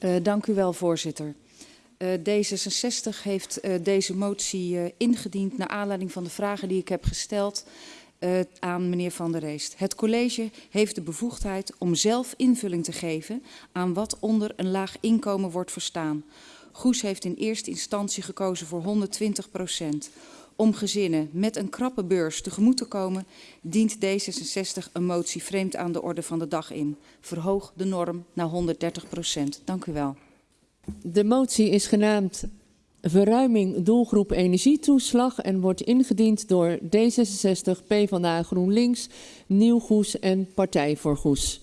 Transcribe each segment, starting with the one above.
Uh, dank u wel, voorzitter. Uh, D66 heeft uh, deze motie ingediend naar aanleiding van de vragen die ik heb gesteld aan meneer Van der Reest. Het college heeft de bevoegdheid om zelf invulling te geven aan wat onder een laag inkomen wordt verstaan. Goes heeft in eerste instantie gekozen voor 120 procent. Om gezinnen met een krappe beurs tegemoet te komen, dient D66 een motie vreemd aan de orde van de dag in. Verhoog de norm naar 130 procent. Dank u wel. De motie is genaamd Verruiming doelgroep energietoeslag en wordt ingediend door D66, PvdA GroenLinks, Nieuw Goes en Partij voor Goes.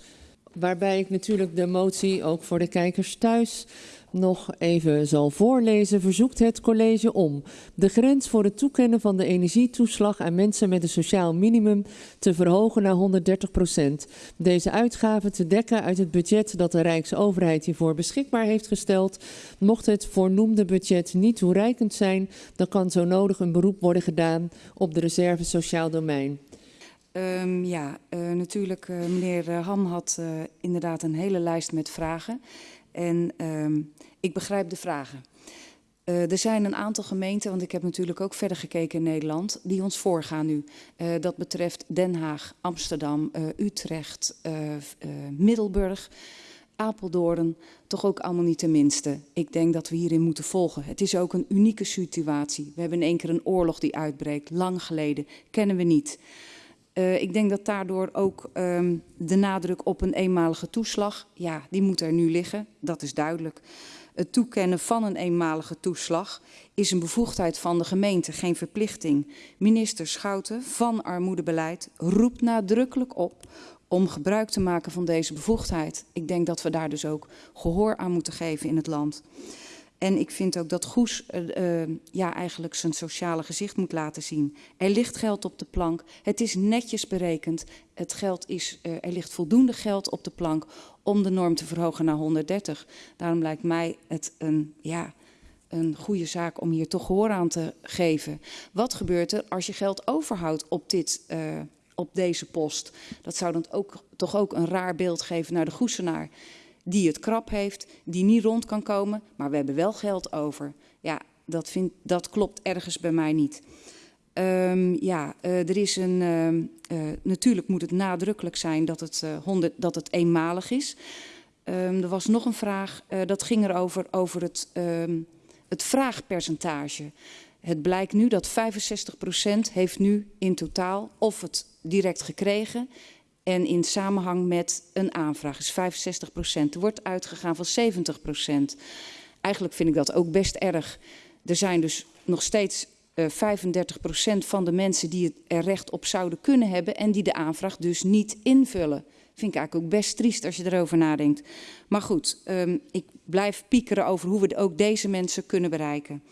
Waarbij ik natuurlijk de motie ook voor de kijkers thuis nog even zal voorlezen, verzoekt het college om de grens voor het toekennen van de energietoeslag aan mensen met een sociaal minimum te verhogen naar 130 procent. Deze uitgaven te dekken uit het budget dat de Rijksoverheid hiervoor beschikbaar heeft gesteld. Mocht het voornoemde budget niet toereikend zijn, dan kan zo nodig een beroep worden gedaan op de reserve sociaal domein. Um, ja, uh, natuurlijk, uh, meneer Ham had inderdaad een hele lijst met vragen. En um, ik begrijp de vragen. Er zijn een aantal gemeenten, want ik heb natuurlijk ook verder gekeken in Nederland, die ons voorgaan nu. Dat betreft Den Haag, Amsterdam, Utrecht, Middelburg, Apeldoorn, toch ook allemaal niet de minste. Ik denk dat we hierin moeten volgen. Het is ook een unieke situatie. We hebben in één keer een oorlog die uitbreekt, lang geleden, kennen we niet. Uh, ik denk dat daardoor ook um, de nadruk op een eenmalige toeslag, ja, die moet er nu liggen, dat is duidelijk. Het toekennen van een eenmalige toeslag is een bevoegdheid van de gemeente, geen verplichting. Minister Schouten van Armoedebeleid roept nadrukkelijk op om gebruik te maken van deze bevoegdheid. Ik denk dat we daar dus ook gehoor aan moeten geven in het land. En ik vind ook dat Goes uh, ja, eigenlijk zijn sociale gezicht moet laten zien. Er ligt geld op de plank. Het is netjes berekend. Het geld is, uh, er ligt voldoende geld op de plank om de norm te verhogen naar 130. Daarom lijkt mij het een, ja, een goede zaak om hier toch gehoor aan te geven. Wat gebeurt er als je geld overhoudt op dit op deze post? Dat zou dan ook, toch ook een raar beeld geven naar de Goesenaar die het krap heeft, die niet rond kan komen, maar we hebben wel geld over. Ja, dat, vind, dat klopt ergens bij mij niet. Um, ja, uh, er is een, uh, uh, natuurlijk moet het nadrukkelijk zijn dat het, 100, dat het eenmalig is. Um, er was nog een vraag, dat ging erover over het, het vraagpercentage. Het blijkt nu dat 65% heeft nu in totaal of het direct gekregen en in samenhang met een aanvraag is 65 procent. Er wordt uitgegaan van 70 procent. Eigenlijk vind ik dat ook best erg. Er zijn dus nog steeds uh, 35 procent van de mensen die er recht op zouden kunnen hebben... en die de aanvraag dus niet invullen. Vind ik eigenlijk ook best triest als je erover nadenkt. Maar goed, um, ik blijf piekeren over hoe we ook deze mensen kunnen bereiken.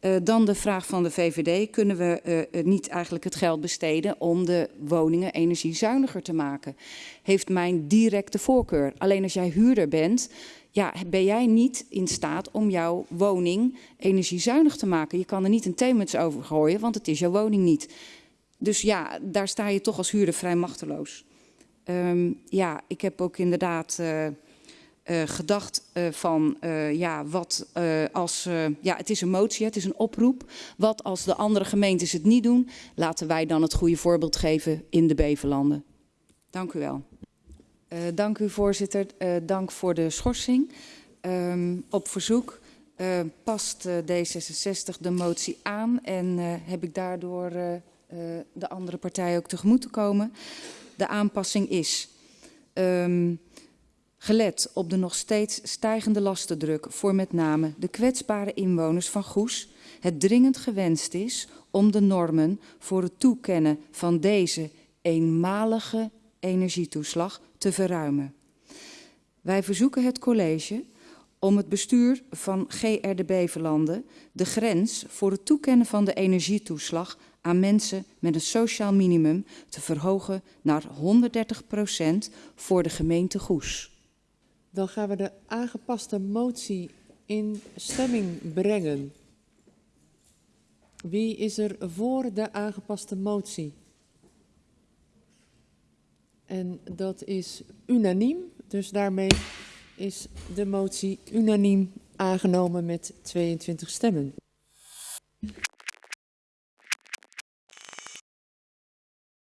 Uh, dan de vraag van de VVD. Kunnen we uh, niet eigenlijk het geld besteden om de woningen energiezuiniger te maken? Heeft mijn directe voorkeur. Alleen als jij huurder bent, ja, ben jij niet in staat om jouw woning energiezuinig te maken. Je kan er niet een theemuts over gooien, want het is jouw woning niet. Dus ja, daar sta je toch als huurder vrij machteloos. Um, ja, ik heb ook inderdaad... uh, gedacht uh, van, uh, ja, wat als, ja, het is een motie, het is een oproep. Wat als de andere gemeentes het niet doen, laten wij dan het goede voorbeeld geven in de Beverlanden. Dank u wel. dank u voorzitter, dank voor de schorsing. Um, op verzoek past D66 de motie aan en heb ik daardoor de andere partijen ook tegemoet te komen. De aanpassing is... Um, Gelet op de nog steeds stijgende lastendruk voor met name de kwetsbare inwoners van Goes, het dringend gewenst is om de normen voor het toekennen van deze eenmalige energietoeslag te verruimen. Wij verzoeken het college om het bestuur van GRD Beverlanden de grens voor het toekennen van de energietoeslag aan mensen met een sociaal minimum te verhogen naar 130 procent voor de gemeente Goes. Dan gaan we de aangepaste motie in stemming brengen. Wie is er voor de aangepaste motie? En dat is unaniem, dus daarmee is de motie unaniem aangenomen met 22 stemmen.